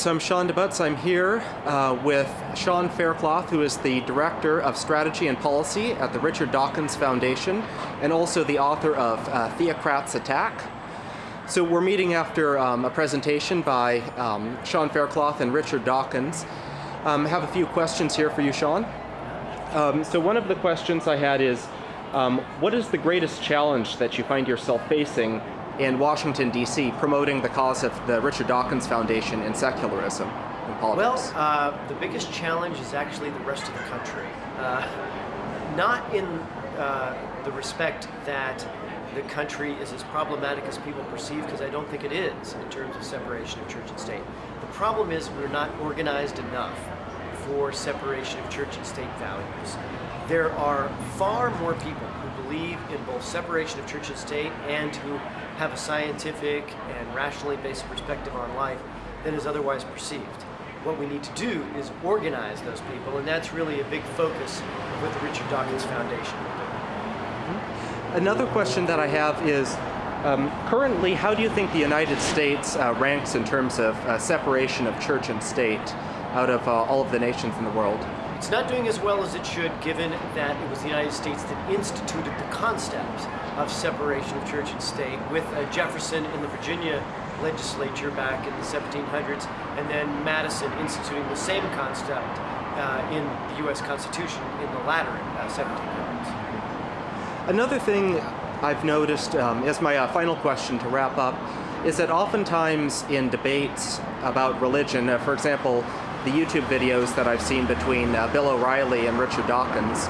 So I'm Sean DeButz. I'm here uh, with Sean Faircloth, who is the Director of Strategy and Policy at the Richard Dawkins Foundation, and also the author of uh, Theocrats Attack. So we're meeting after um, a presentation by um, Sean Faircloth and Richard Dawkins. Um, I have a few questions here for you, Sean. Um, so one of the questions I had is, um, what is the greatest challenge that you find yourself facing in Washington, D.C., promoting the cause of the Richard Dawkins Foundation and secularism in politics? Well, uh, the biggest challenge is actually the rest of the country. Uh, not in uh, the respect that the country is as problematic as people perceive, because I don't think it is in terms of separation of church and state. The problem is we're not organized enough for separation of church and state values. There are far more people who believe in both separation of church and state and who have a scientific and rationally based perspective on life than is otherwise perceived. What we need to do is organize those people, and that's really a big focus of what the Richard Dawkins Foundation. Mm-hmm. Another question that I have is, um, currently, how do you think the United States uh, ranks in terms of uh, separation of church and state out of uh, all of the nations in the world? It's not doing as well as it should given that it was the United States that instituted the concept of separation of church and state with uh, Jefferson in the Virginia legislature back in the 1700s and then Madison instituting the same concept uh, in the US Constitution in the latter uh, 1700s. Another thing I've noticed um, as my uh, final question to wrap up is that oftentimes in debates about religion, uh, for example, the YouTube videos that I've seen between uh, Bill O'Reilly and Richard Dawkins,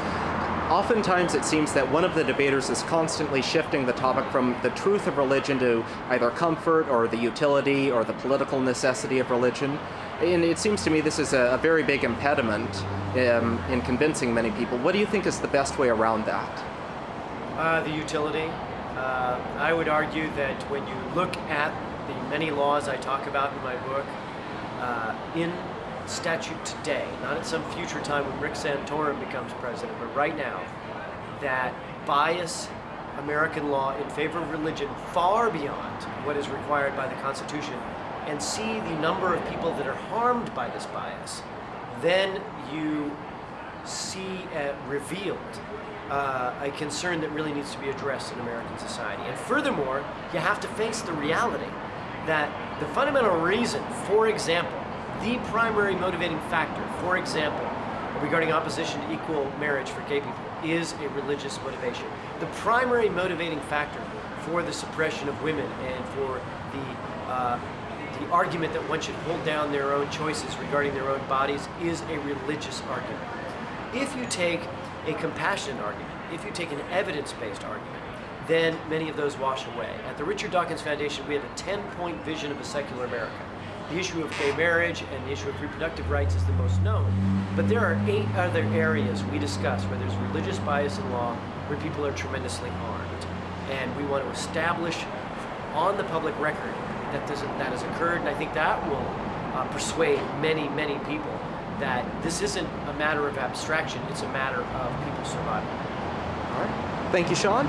oftentimes it seems that one of the debaters is constantly shifting the topic from the truth of religion to either comfort or the utility or the political necessity of religion. And it seems to me this is a, a very big impediment um, in convincing many people. What do you think is the best way around that? Uh, the utility. Uh, I would argue that when you look at the many laws I talk about in my book, uh, in statute today, not at some future time when Rick Santorum becomes president, but right now, that bias American law in favor of religion far beyond what is required by the Constitution and see the number of people that are harmed by this bias, then you see uh, revealed uh, a concern that really needs to be addressed in American society. And furthermore, you have to face the reality that the fundamental reason, for example, the primary motivating factor, for example, regarding opposition to equal marriage for gay people, is a religious motivation. The primary motivating factor for the suppression of women and for the, uh, the argument that one should hold down their own choices regarding their own bodies is a religious argument. If you take a compassionate argument, if you take an evidence-based argument, then many of those wash away. At the Richard Dawkins Foundation, we have a 10-point vision of a secular America. The issue of gay marriage and the issue of reproductive rights is the most known. But there are eight other areas we discuss where there's religious bias in law, where people are tremendously harmed. And we want to establish on the public record that that has occurred, and I think that will uh, persuade many, many people that this isn't a matter of abstraction, it's a matter of people's survival. All right. Thank you, Sean.